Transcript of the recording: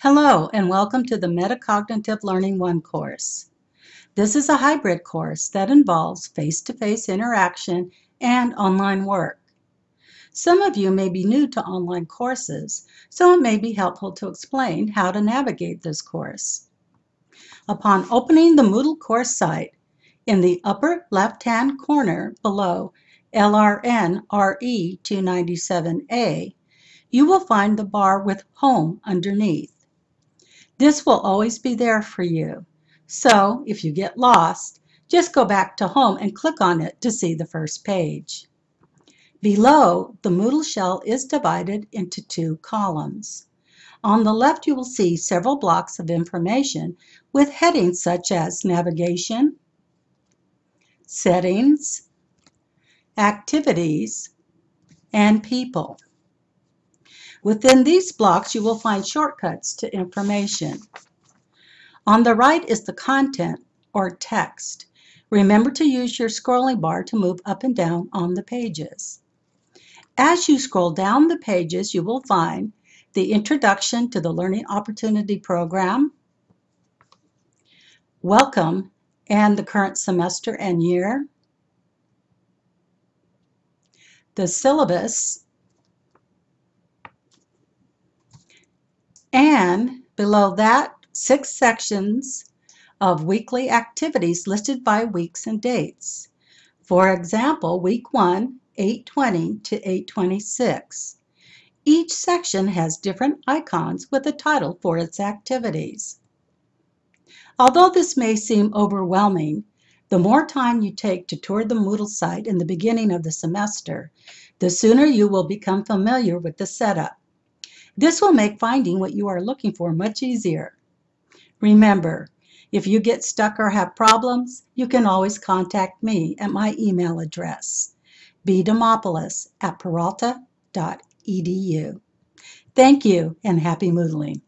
Hello, and welcome to the Metacognitive Learning 1 course. This is a hybrid course that involves face-to-face -face interaction and online work. Some of you may be new to online courses, so it may be helpful to explain how to navigate this course. Upon opening the Moodle course site, in the upper left-hand corner below LRN RE 297A, you will find the bar with Home underneath. This will always be there for you. So if you get lost, just go back to home and click on it to see the first page. Below, the Moodle shell is divided into two columns. On the left, you will see several blocks of information with headings such as navigation, settings, activities, and people. Within these blocks, you will find shortcuts to information. On the right is the content or text. Remember to use your scrolling bar to move up and down on the pages. As you scroll down the pages, you will find the Introduction to the Learning Opportunity Program, Welcome and the current semester and year, the syllabus, and below that, six sections of weekly activities listed by weeks and dates. For example, week 1, 820 to 826. Each section has different icons with a title for its activities. Although this may seem overwhelming, the more time you take to tour the Moodle site in the beginning of the semester, the sooner you will become familiar with the setup. This will make finding what you are looking for much easier. Remember, if you get stuck or have problems, you can always contact me at my email address, bdemopoulos at peralta.edu. Thank you and happy Moodling.